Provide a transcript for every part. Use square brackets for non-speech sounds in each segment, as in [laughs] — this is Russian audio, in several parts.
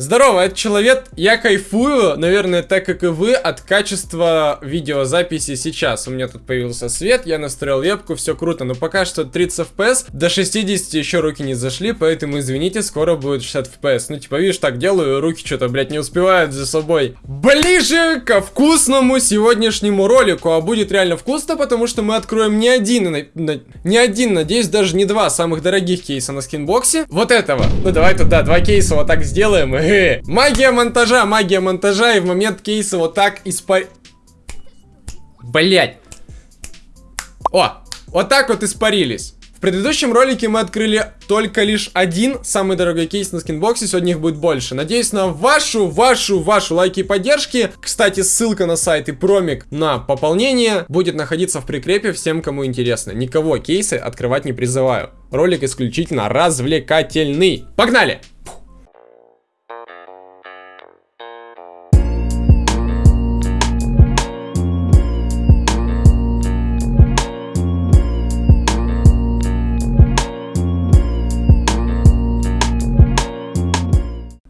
Здорово, это человек. Я кайфую, наверное, так как и вы, от качества видеозаписи сейчас. У меня тут появился свет, я настроил вебку, все круто, но пока что 30 FPS, до 60 еще руки не зашли, поэтому извините, скоро будет 60 FPS. Ну, типа, видишь, так делаю, руки что-то, блядь, не успевают за собой. Ближе ко вкусному сегодняшнему ролику, а будет реально вкусно, потому что мы откроем не один, не один, надеюсь, даже не два самых дорогих кейса на скинбоксе. Вот этого. Ну, давай туда, два кейса вот так сделаем, и [laughs] Магия монтажа, магия монтажа, и в момент кейса вот так испар... Блять. О, вот так вот испарились. В предыдущем ролике мы открыли только лишь один самый дорогой кейс на скинбоксе, сегодня их будет больше. Надеюсь на вашу, вашу, вашу лайки и поддержки. Кстати, ссылка на сайт и промик на пополнение будет находиться в прикрепе всем, кому интересно. Никого кейсы открывать не призываю. Ролик исключительно развлекательный. Погнали!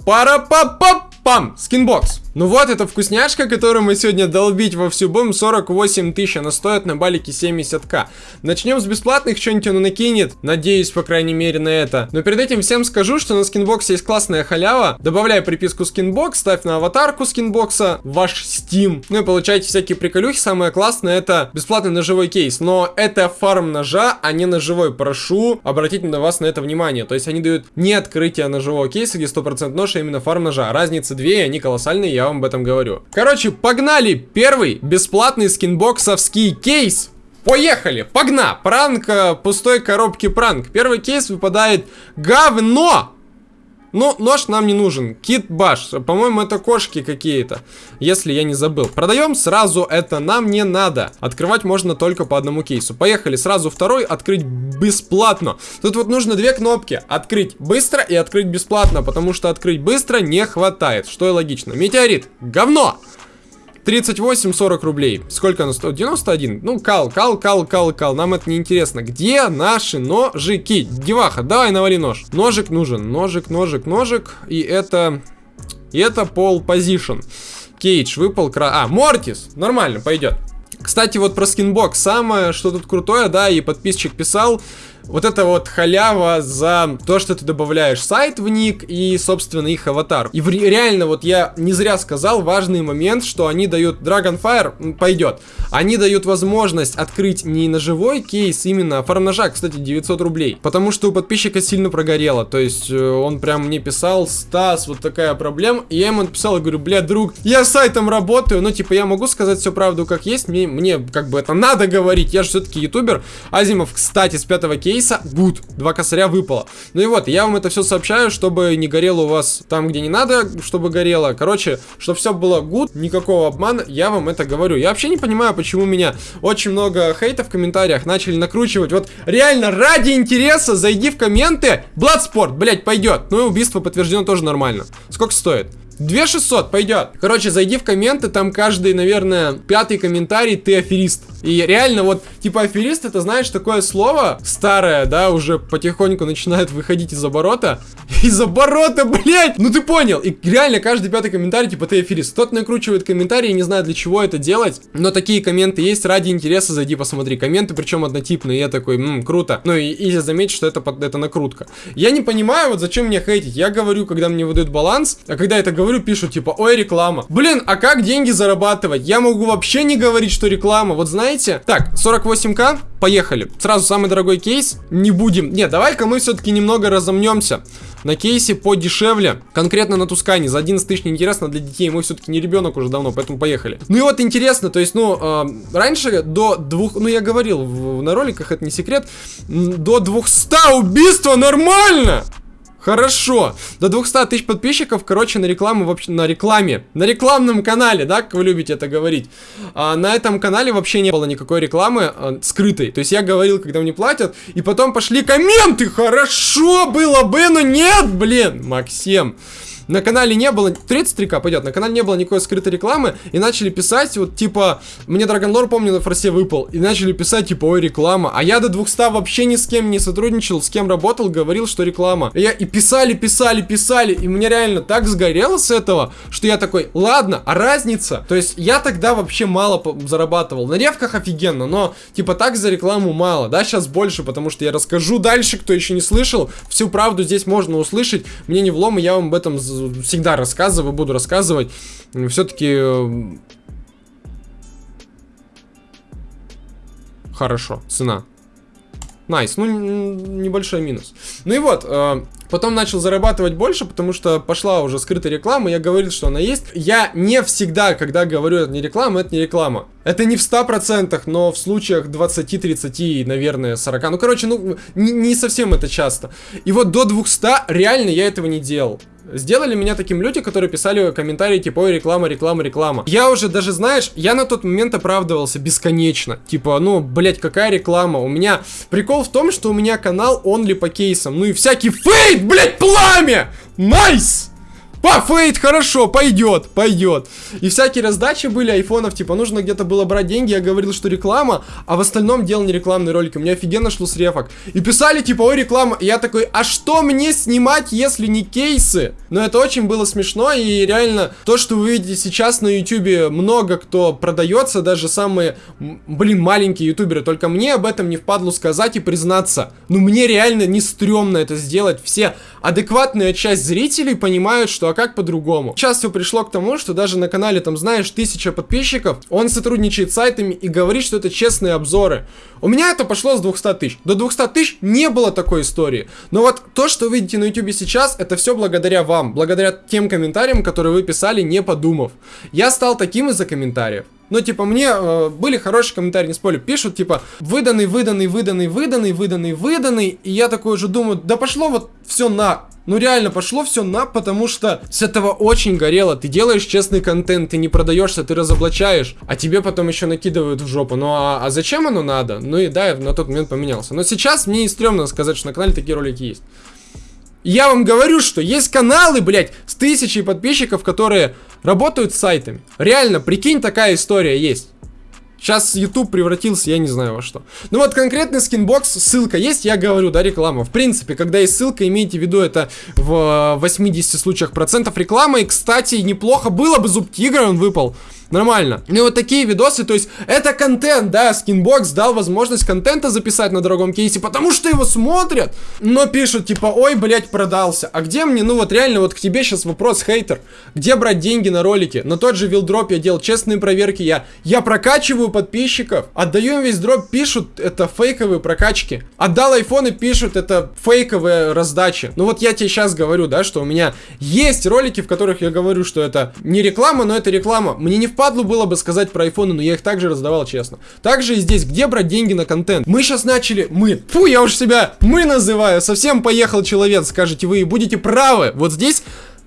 Пара-па-па-пам! Скинбокс. Ну вот, это вкусняшка, которую мы сегодня долбить во всю будем. 48 тысяч, она стоит на балике 70к. Начнем с бесплатных, что-нибудь он накинет. Надеюсь, по крайней мере, на это. Но перед этим всем скажу, что на скинбоксе есть классная халява. Добавляй приписку скинбокс, ставь на аватарку скинбокса ваш Steam. Ну и получайте всякие приколюхи. Самое классное это бесплатный ножевой кейс. Но это фарм ножа, а не ножевой. Прошу обратить на вас на это внимание. То есть они дают не открытие ножевого кейса, где 100% нож, а именно фарм ножа. Разница две, они колоссальные, я вам об этом говорю. Короче, погнали! Первый бесплатный скинбоксовский кейс Поехали, погна! Пранк э, пустой коробки пранк. Первый кейс выпадает говно! Ну, нож нам не нужен. Кит Баш. По-моему, это кошки какие-то. Если я не забыл. Продаем сразу это нам не надо. Открывать можно только по одному кейсу. Поехали. Сразу второй. Открыть бесплатно. Тут вот нужно две кнопки. Открыть быстро и открыть бесплатно. Потому что открыть быстро не хватает. Что и логично. Метеорит. Говно! 38-40 рублей. Сколько оно стоит? 91. Ну, кал, кал, кал, кал, кал. Нам это не интересно. Где наши ножики? Деваха, давай навали нож. Ножик нужен. Ножик, ножик, ножик. И это... И это Pole Position. Кейдж выпал. Кра... А, Mortis. Нормально, пойдет. Кстати, вот про скинбокс. Самое, что тут крутое, да, и подписчик писал, вот это вот халява за то, что ты добавляешь сайт в ник и, собственно, их аватар. И в, реально, вот я не зря сказал важный момент, что они дают Dragonfire, пойдет. Они дают возможность открыть не ножевой кейс, именно фарм ножа, кстати, 900 рублей. Потому что у подписчика сильно прогорело. То есть э, он прям мне писал, Стас, вот такая проблема. И я ему написал и говорю, бля, друг, я с сайтом работаю, но типа я могу сказать всю правду как есть, мне, мне как бы это надо говорить, я же все-таки ютубер. Азимов, кстати, с пятого кейса кейса, good, два косаря выпало. Ну и вот, я вам это все сообщаю, чтобы не горело у вас там, где не надо, чтобы горело. Короче, чтобы все было good, никакого обмана, я вам это говорю. Я вообще не понимаю, почему меня очень много хейта в комментариях начали накручивать. Вот реально, ради интереса, зайди в комменты, Bloodsport, блять, пойдет. Ну и убийство подтверждено тоже нормально. Сколько стоит? 2600, пойдет. Короче, зайди в комменты, там каждый, наверное, пятый комментарий, ты аферист. И реально, вот, типа, аферист, это, знаешь, такое слово старое, да, уже потихоньку начинает выходить из оборота. [laughs] Из оборота, блядь! Ну ты понял. И реально, каждый пятый комментарий, типа, ты аферист. Кто-то накручивает комментарии, не знаю, для чего это делать, но такие комменты есть, ради интереса зайди посмотри. Комменты, причем однотипные, я такой, ммм, круто. Ну и, и заметь, что это, это накрутка. Я не понимаю, вот зачем мне хейтить. Я говорю, когда мне выдают баланс, а когда это говорю, пишут, типа, ой, реклама. Блин, а как деньги зарабатывать? Я могу вообще не говорить, что реклама. Вот знаете? Так, 48к, поехали. Сразу самый дорогой кейс. Не будем. Нет, давай-ка мы все-таки немного разомнемся. На кейсе подешевле, конкретно на Тускане, за 11 тысяч неинтересно для детей, мы все-таки не ребенок уже давно, поэтому поехали. Ну и вот интересно, то есть, ну, э, раньше до двух, ну я говорил в, на роликах, это не секрет, до 200 убийства нормально! Хорошо. До 200 тысяч подписчиков, короче, на рекламу вообще на рекламе, на рекламном канале, да, как вы любите это говорить. А, на этом канале вообще не было никакой рекламы а, скрытой. То есть я говорил, когда мне платят, и потом пошли комменты. Хорошо было бы, но нет, блин, Максим. На канале не было, 33к пойдет, на канале не было никакой скрытой рекламы, и начали писать, вот, типа, мне Драгонлор, помню, на форсе выпал, и начали писать, типа, ой, реклама, а я до 200 вообще ни с кем не сотрудничал, с кем работал, говорил, что реклама. И, я, и писали, писали, писали, и мне реально так сгорело с этого, что я такой, ладно, а разница? То есть, я тогда вообще мало зарабатывал, на ревках офигенно, но, типа, так за рекламу мало, да, сейчас больше, потому что я расскажу дальше, кто еще не слышал, всю правду здесь можно услышать, мне не влом, и я вам об этом всегда рассказываю, буду рассказывать. Все-таки... Э, хорошо, цена. Nice, nice. ну небольшой минус. Ну и вот, э, Потом начал зарабатывать больше, потому что пошла уже скрытая реклама, я говорил, что она есть. Я не всегда, когда говорю, это не реклама, это не реклама. Это не в 100%, но в случаях 20, 30, наверное, 40. Ну, короче, ну, не, не совсем это часто. И вот до 200 реально я этого не делал. Сделали меня таким люди, которые писали комментарии типа, ой, реклама, реклама, реклама. Я уже даже, знаешь, я на тот момент оправдывался бесконечно. Типа, ну, блять, какая реклама? У меня прикол в том, что у меня канал only по кейсам. Ну и всякий Fade, блять, пламя! Nice! Nice! По, Fade, хорошо, пойдет, пойдет. И всякие раздачи были айфонов, типа, нужно где-то было брать деньги, я говорил, что реклама, а в остальном делал не рекламные ролики. У меня офигенно шло с рефок. И писали, типа, ой, реклама. И я такой, а что мне снимать, если не кейсы? Но это очень было смешно, и реально, то, что вы видите сейчас на ютубе, много кто продается, даже самые, блин, маленькие ютуберы. Только мне об этом не впадло сказать и признаться. Ну, мне реально не стрёмно это сделать. Все адекватная часть зрителей понимают, что а как по-другому. Сейчас все пришло к тому, что даже на канале, там, знаешь, тысяча подписчиков, он сотрудничает с сайтами и говорит, что это честные обзоры. У меня это пошло с 200 тысяч. До 200 тысяч не было такой истории. Но вот то, что вы видите на YouTube сейчас, это все благодаря вам, благодаря тем комментариям, которые вы писали, не подумав. Я стал таким из-за комментариев. Ну, типа, мне э, были хорошие комментарии, не спорю, пишут, типа, выданный, выданный, выданный, выданный, выданный, выданный, и я такой уже думаю, да пошло вот все на. Ну реально, пошло все на, потому что с этого очень горело. Ты делаешь честный контент, ты не продаешься, ты разоблачаешь, а тебе потом еще накидывают в жопу. Ну а, а зачем оно надо? Ну и да, я на тот момент поменялся. Но сейчас мне не стрёмно сказать, что на канале такие ролики есть. Я вам говорю, что есть каналы, блядь, с тысячей подписчиков, которые работают с сайтами. Реально, прикинь, такая история есть. Сейчас YouTube превратился, я не знаю во что. Ну вот конкретный скинбокс, ссылка есть, я говорю, да, реклама. В принципе, когда есть ссылка, имейте в виду, это в 80 случаях процентов рекламы. И, кстати, неплохо было бы зуб тигра, он выпал. Нормально. Ну вот такие видосы, то есть это контент, да, скинбокс дал возможность контента записать на дорогом кейсе, потому что его смотрят, но пишут типа, ой, блять, продался. А где мне, ну вот реально, вот к тебе сейчас вопрос, хейтер, где брать деньги на ролики? На тот же вилдроп я делал честные проверки, я, я прокачиваю подписчиков, отдаю им весь дроп, пишут, это фейковые прокачки. Отдал айфоны, пишут, это фейковые раздачи. Ну вот я тебе сейчас говорю, да, что у меня есть ролики, в которых я говорю, что это не реклама, но это реклама. Мне не в впадлу было бы сказать про айфоны, но я их также раздавал честно. Также и здесь, где брать деньги на контент? Мы сейчас начали, мы, фу, я уж себя мы называю, совсем поехал человек, скажете вы, и будете правы. Вот здесь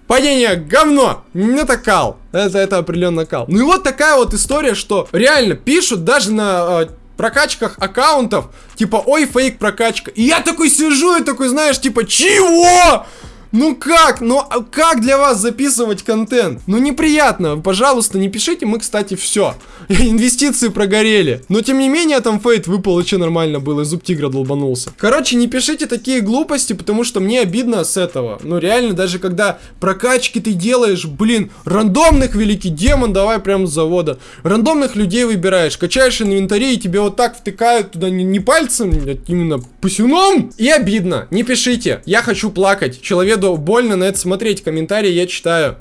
Падение говно! Не такал. Это, это определенно кал. Ну и вот такая вот история, что реально пишут даже на э, прокачках аккаунтов, типа, ой, фейк прокачка. И я такой сижу и такой, знаешь, типа, чего? Ну как? Ну а как для вас записывать контент? Ну неприятно. Пожалуйста, не пишите. Мы, кстати, все. [laughs] Инвестиции прогорели. Но тем не менее, там фейт выпал и нормально было. И зуб тигра долбанулся. Короче, не пишите такие глупости, потому что мне обидно с этого. Ну реально, даже когда прокачки ты делаешь, блин, рандомных великий демон, давай прям с завода. Рандомных людей выбираешь, качаешь инвентарь и тебе вот так втыкают туда не, не пальцем, а именно пусюном. И обидно. Не пишите. Я хочу плакать. Человек деду больно на это смотреть. Комментарии я читаю.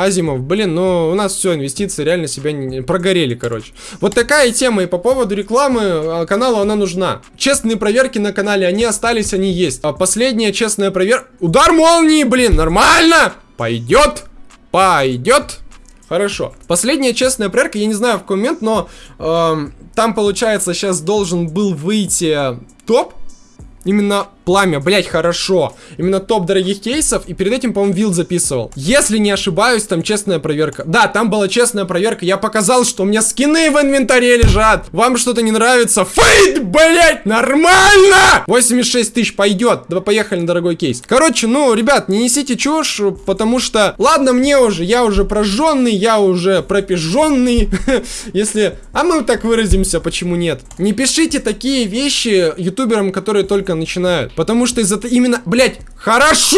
Азимов, блин, ну у нас все, инвестиции реально себя не... прогорели, короче. Вот такая тема. И по поводу рекламы а, каналу она нужна. Честные проверки на канале, они остались, они есть. А последняя честная проверка... Удар молнии, блин, нормально! Пойдет, пойдет. Хорошо. Последняя честная проверка, я не знаю в какой момент, но э, там, получается, сейчас должен был выйти топ Именно пламя, блять, хорошо. Именно топ дорогих кейсов, и перед этим, по-моему, вилд записывал. Если не ошибаюсь, там честная проверка. Да, там была честная проверка, я показал, что у меня скины в инвентаре лежат. Вам что-то не нравится? Фейт, блять, нормально! 86 тысяч пойдет. Давай поехали на дорогой кейс. Короче, ну, ребят, не несите чушь, потому что, ладно, мне уже, я уже прожженный, я уже пропизженный, [laughs] если... А мы так выразимся, почему нет? Не пишите такие вещи ютуберам, которые только начинают, потому что из-за... Именно, блять, хорошо!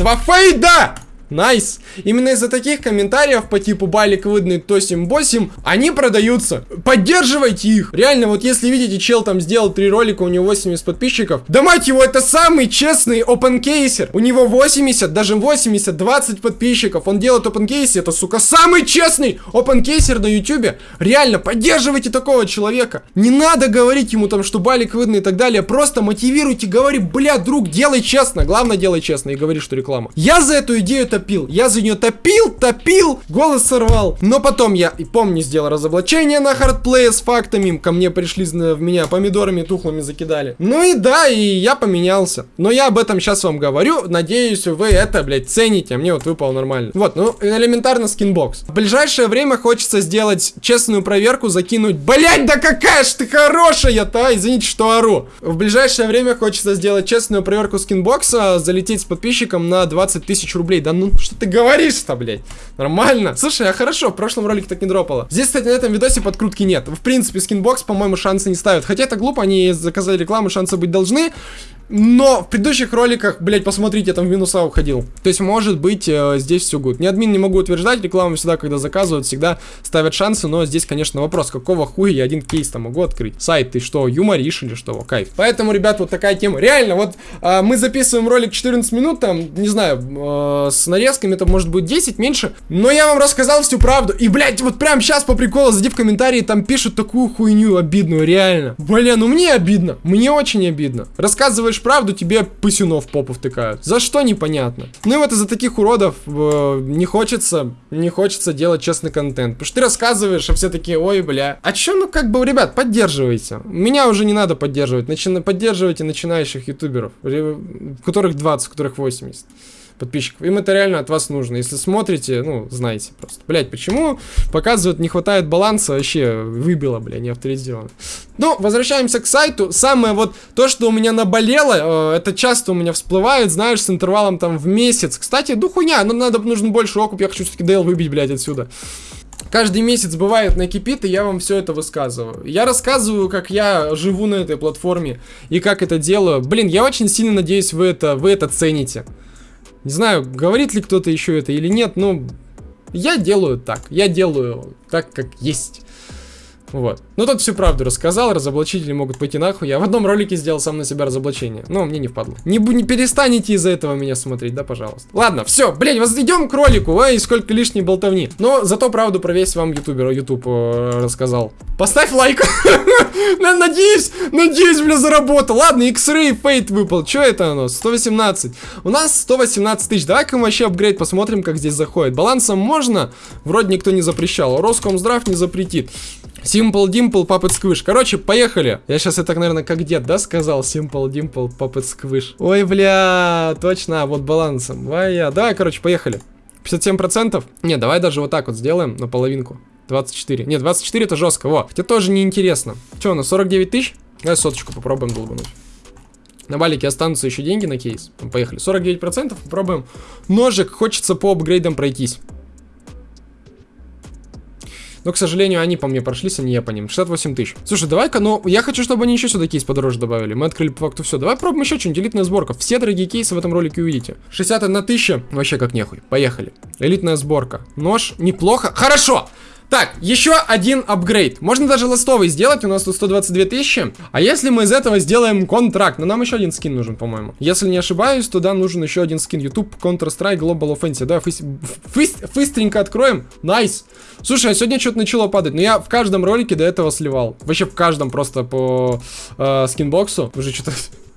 Два фейда! Nice. Именно из-за таких комментариев по типу балик выдный тосим босим, они продаются. Поддерживайте их. Реально, вот если видите, чел там сделал три ролика, у него 80 подписчиков. Да мать его, это самый честный опенкейсер. У него 80, даже 80, 20 подписчиков. Он делает опенкейсы, это, сука, самый честный опенкейсер на ютубе. Реально, поддерживайте такого человека. Не надо говорить ему там, что балик выданный и так далее. Просто мотивируйте, говори, бля, друг, делай честно. Главное, делай честно и говори, что реклама. Я за эту идею это топил. Я за нее топил, топил, голос сорвал. Но потом я, и помню, сделал разоблачение на Hardplay е с фактами. Ко мне пришли в меня помидорами тухлыми закидали. Ну и да, и я поменялся. Но я об этом сейчас вам говорю. Надеюсь, вы это, блядь, цените. А мне вот выпало нормально. Вот, ну, элементарно SkinBox. В ближайшее время хочется сделать честную проверку, закинуть. Блять, да какая ж ты хорошая-то! Извините, что ору. В ближайшее время хочется сделать честную проверку SkinBox а, залететь с подписчиком на 20 тысяч рублей. Да ну что ты говоришь-то, блядь? Нормально. Слушай, а хорошо, в прошлом ролике так не дропало. Здесь, кстати, на этом видосе подкрутки нет. В принципе, SkinBox, по-моему, шансы не ставят. Хотя это глупо, они заказали рекламу, шансы быть должны. Но в предыдущих роликах, блять, посмотрите, я там в минуса уходил. То есть, может быть, э, здесь все гуд. Ни админ не могу утверждать, рекламу всегда, когда заказывают, всегда ставят шансы, но здесь, конечно, вопрос, какого хуя я один кейс там могу открыть? Сайт, ты что, юморишь или что? Кайф. Поэтому, ребят, вот такая тема. Реально, вот э, мы записываем ролик 14 минут, там, не знаю, э, с нарезками это может быть 10, меньше, но я вам рассказал всю правду. И, блядь, вот прям сейчас по приколу, зайди в комментарии, там пишут такую хуйню обидную, реально. Бля, ну мне обидно, мне очень обидно. Рассказываешь говоришь правду, тебе писюнов попу втыкают. За что непонятно. Ну и вот из-за таких уродов э, не хочется, не хочется делать честный контент. Потому что ты рассказываешь, а все такие, ой, бля. А чё, ну как бы, ребят, поддерживайте. Меня уже не надо поддерживать. Начи поддерживайте начинающих ютуберов, которых 20, у которых 80 подписчиков. Им это реально от вас нужно. Если смотрите, ну, знаете просто. Блять, почему показывают, не хватает баланса, вообще выбило, бля, не авторизировано. Ну, возвращаемся к сайту. Самое вот то, что у меня наболело, э, это часто у меня всплывает, знаешь, с интервалом там в месяц. Кстати, ну хуйня, но надо, нужен больше окуп, я хочу все-таки Дейл выбить, блядь, отсюда. Каждый месяц бывает накипит, и я вам все это высказываю. Я рассказываю, как я живу на этой платформе и как это делаю. Блин, я очень сильно надеюсь, вы это, вы это цените. Не знаю, говорит ли кто-то еще это или нет, но я делаю так. Я делаю так, как есть. Вот. Ну, тут всю правду рассказал, разоблачители могут пойти нахуй. Я в одном ролике сделал сам на себя разоблачение. Но мне не впадло. Не, не перестанете из-за этого меня смотреть, да, пожалуйста. Ладно, все, блядь, вас идем к ролику, ай, сколько лишней болтовни. Но зато правду про весь вам ютубер, ютуб э, рассказал. Поставь лайк. [laughs] Надеюсь, надеюсь, бля, заработал. Ладно, X-Ray Fate выпал. Что это оно? 118. У нас 118 тысяч. Давай-ка мы вообще апгрейд посмотрим, как здесь заходит. Балансом можно? Вроде никто не запрещал. Роскомздрав не запретит. Simple Dimple Puppet Squish. Короче, поехали. Я сейчас это, наверное, как дед, да, сказал? Simple Dimple Puppet Squish. Ой, бля, точно, вот балансом. Давай я. Давай, короче, поехали. 57%? Не, давай даже вот так вот сделаем на половинку. 24. Нет, 24 это жестко. Во, хотя тоже неинтересно. Че, на 49 тысяч? Давай соточку попробуем долбануть. На балике останутся еще деньги на кейс. Поехали. 49%. Попробуем. Ножик. Хочется по апгрейдам пройтись. Но, к сожалению, они по мне прошлись, а не я по ним. 68 тысяч. Слушай, давай-ка, ну, я хочу, чтобы они еще сюда кейс подороже добавили. Мы открыли по факту все. Давай пробуем еще что-нибудь. Элитная сборка. Все дорогие кейсы в этом ролике увидите. 61 тысяча. Вообще как нехуй. Поехали. Элитная сборка. Нож. Неплохо. Хорошо. Так, еще один апгрейд. Можно даже ластовый сделать, у нас тут 122 тысячи. А если мы из этого сделаем контракт? Но нам еще один скин нужен, по-моему. Если не ошибаюсь, то да, нужен еще один скин. YouTube, Counter-Strike, Global Offensive. Давай фыс... Фыс... быстренько откроем. Найс. Слушай, а сегодня что-то начало падать. Но я в каждом ролике до этого сливал. Вообще в каждом просто по э, SkinBox у. Уже что-то [laughs]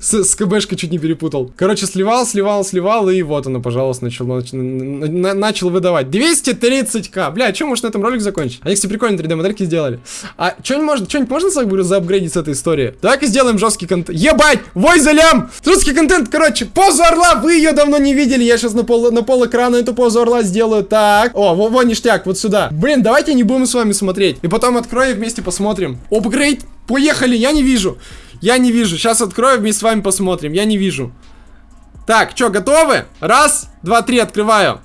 С, с КБшкой чуть не перепутал. Короче, сливал, сливал, сливал, и вот оно, пожалуйста, начал, нач- на- на- начал выдавать. 230к. Бля, что, может на этом ролик закончить? Они, кстати, прикольные 3D-модельки сделали. А что-нибудь можно, что-нибудь можно за- заапгрейдить с этой истории? Давай-ка сделаем жесткий контент. Ебать! Вой за лям! Жесткий контент, короче, позу орла, вы ее давно не видели. Я сейчас на пол, на пол экрана эту позу орла сделаю. Так. О, во, во, ништяк, вот сюда. Блин, давайте не будем с вами смотреть. И потом открою и вместе посмотрим. Апгрейд. Поехали, я не вижу. Я не вижу. Сейчас открою, вместе с вами посмотрим. Я не вижу. Так, что, готовы? Раз, два, три, открываю.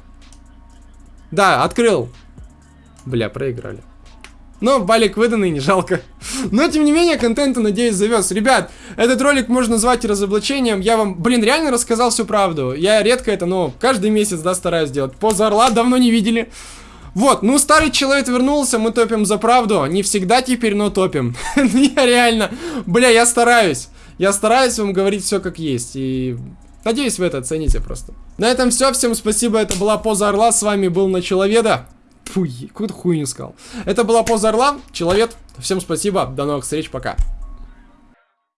Да, открыл. Бля, проиграли. Но балик выданный, не жалко. [laughs] Но, тем не менее, контента, надеюсь, завез. Ребят, этот ролик можно назвать разоблачением. Я вам, блин, реально рассказал всю правду. Я редко это, но каждый месяц, да, стараюсь делать. Поза орла давно не видели. Вот, ну старый человек вернулся, мы топим за правду. Не всегда теперь, но топим. [laughs] Я реально, бля, я стараюсь. Я стараюсь вам говорить все как есть. И надеюсь, вы это оцените просто. На этом все. Всем спасибо. Это была Поза Орла. С вами был Началоведа. Фу, какую-то хуйню сказал. Это была Поза Орла. Человек. Всем спасибо. До новых встреч. Пока.